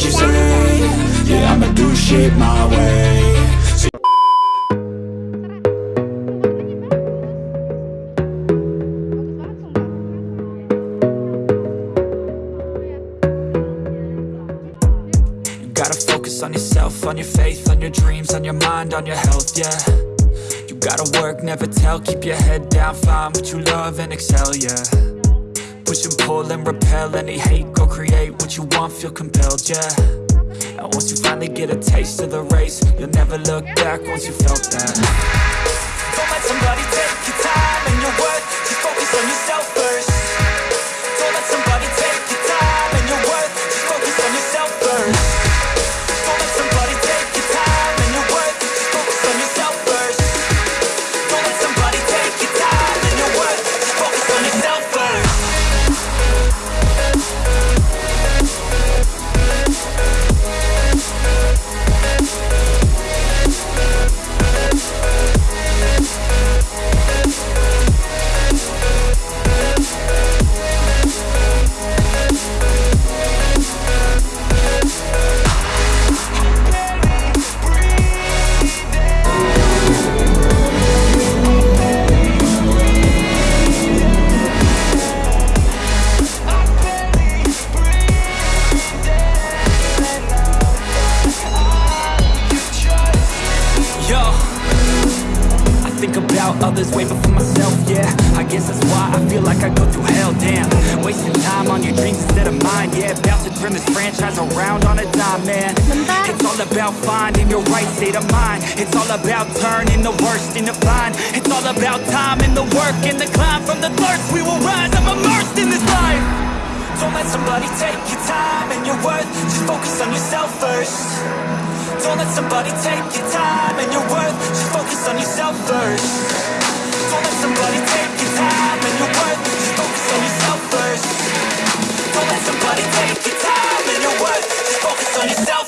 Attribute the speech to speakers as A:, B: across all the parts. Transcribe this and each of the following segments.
A: what you say. Yeah, I'ma do shit my way. You gotta focus on yourself, on your faith, on your dreams, on your mind, on your health, yeah. You gotta work, never tell, keep your head down, find what you love and excel, yeah. Push and pull and repel any hate, create what you want, feel compelled, yeah. And once you finally get a taste of the race, you'll never look back once you felt that. Don't let somebody take your time and your worth, just focus on yourself to turn franchise around on a dime, man. It's all about finding your right state of mind. It's all about turning the worst into fine. It's all about time and the work and the climb. From the thirst we will rise, I'm immersed in this life. Don't let somebody take your time and your worth. Just focus on yourself first. Don't let somebody take your time and your worth. Just focus on yourself first Just focus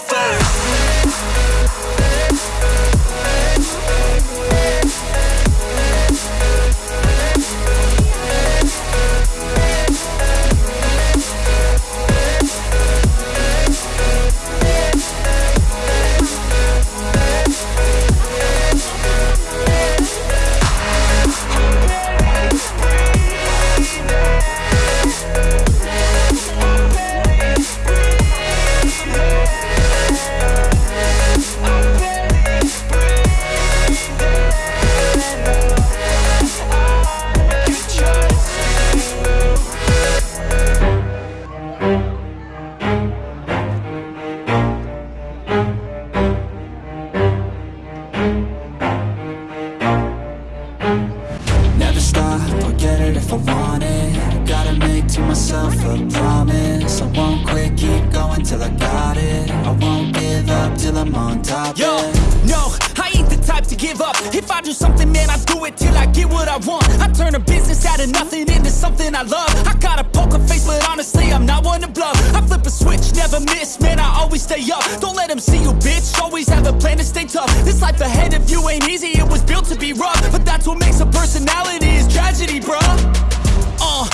B: no, I ain't the type to give up. If I do something, man, I do it till I get what I want. I turn a business out of nothing into something I love. I got a poker face, but honestly, I'm not one to bluff. I flip a switch, never miss, man, I always stay up. Don't let them see you, bitch, always have a plan to stay tough. This life ahead of you ain't easy, it was built to be rough. But that's what makes a personality, is tragedy, bruh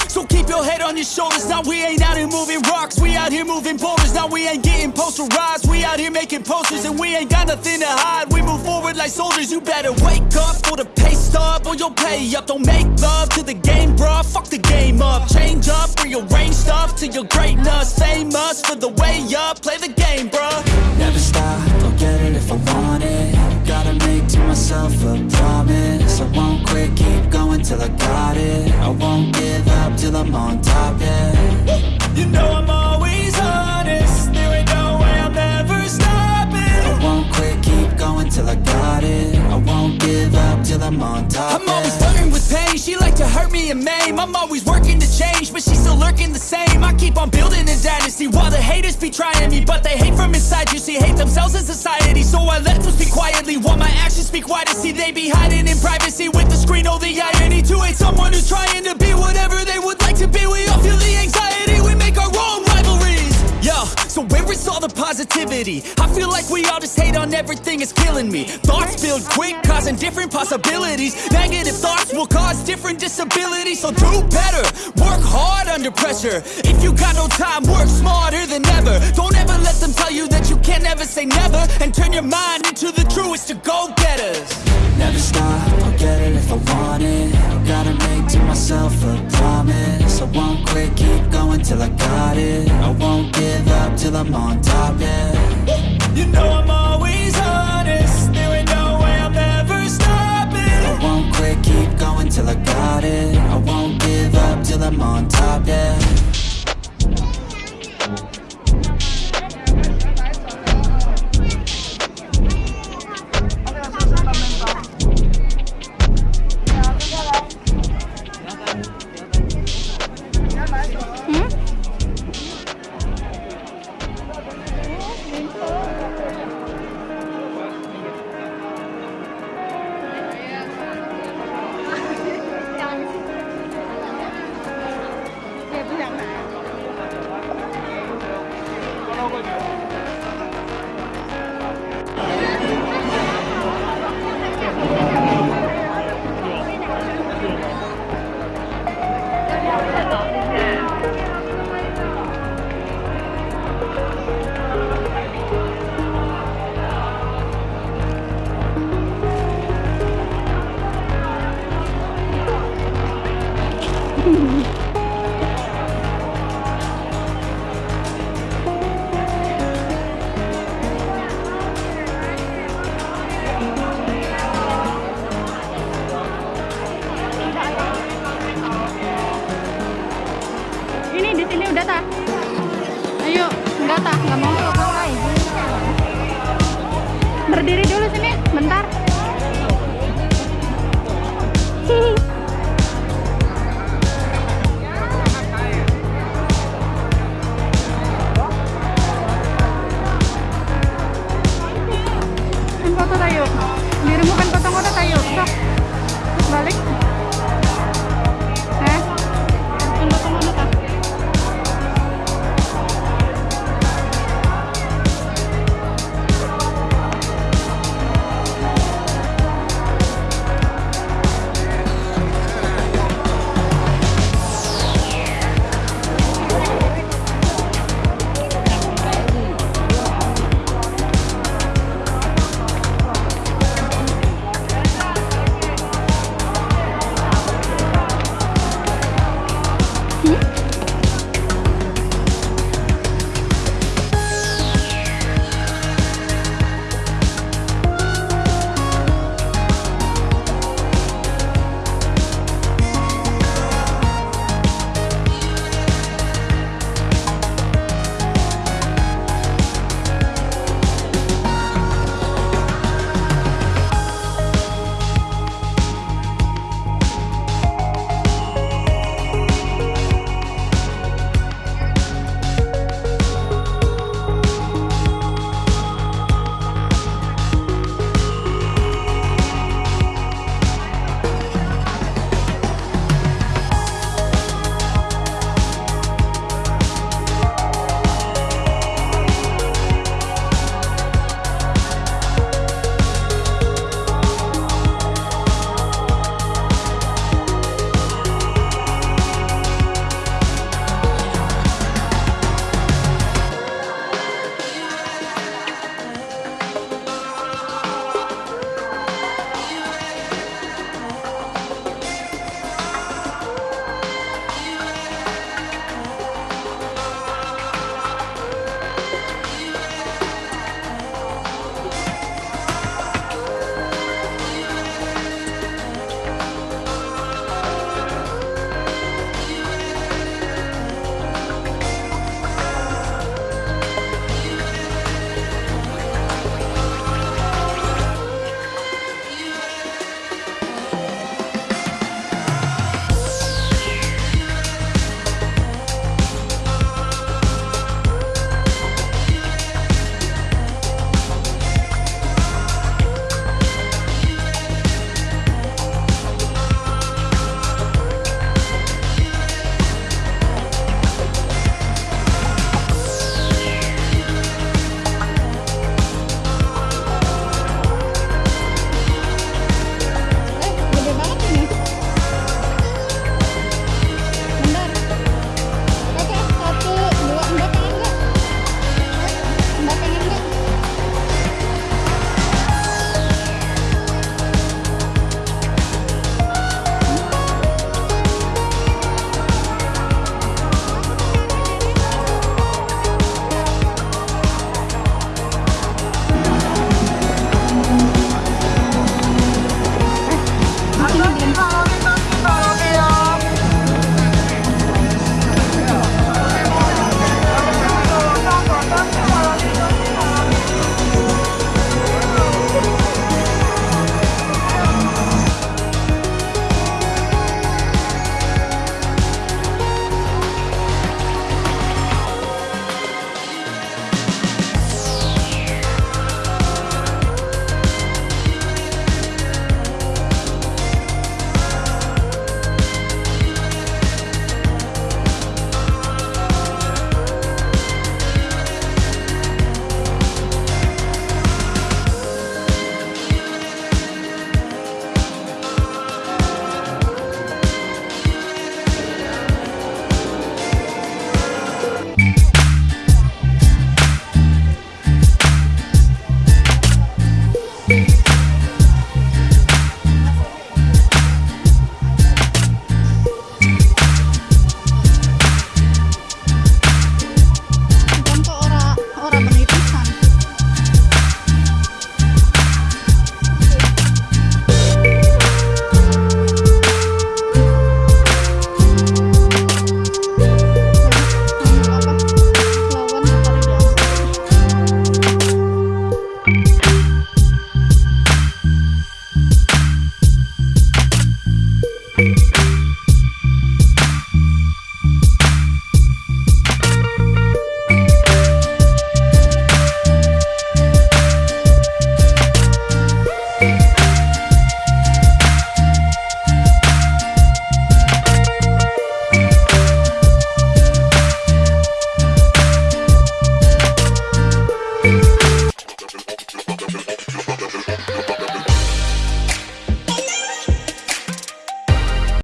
B: so keep your head on your shoulders. Now we ain't out here moving rocks. We out here moving boulders. Now we ain't getting posterized. We out here making posters and we ain't got nothing to hide. We move forward like soldiers. You better wake up for the pay stub or you'll pay up. Don't make love to the game, bruh. Fuck the game up. Change up, rearrange stuff to your greatness. Famous for the way up. Play the game, bruh.
A: Never stop, I'll get it if I want it Gotta make to myself a on
B: I'm always working to change, but she's still lurking the same. I keep on building a dynasty while the haters be trying me, but they hate from inside. You see, hate themselves in society, so I let them speak quietly while my actions speak wider. See, they be hiding in privacy with the screen. Oh, the irony to hate someone who's trying to be whatever they would like to be. We all the positivity? I feel like we all just hate on everything, it's killing me. Thoughts build quick, causing different possibilities. Negative thoughts will cause different disabilities. So do better, work hard under pressure. If you got no time, work smarter than ever. Don't ever let them tell you that you can't ever say
A: never And turn your mind into the truest of go-getters
C: Never stop, get it if I want it. Gotta make to myself a promise. I won't quit, keep going till I got it. I won't give up till I'm on top, yeah.
A: You know I'm always honest. There ain't no way I'm ever stopping.
C: I won't quit, keep going till I got it. I won't give up till I'm on top, yeah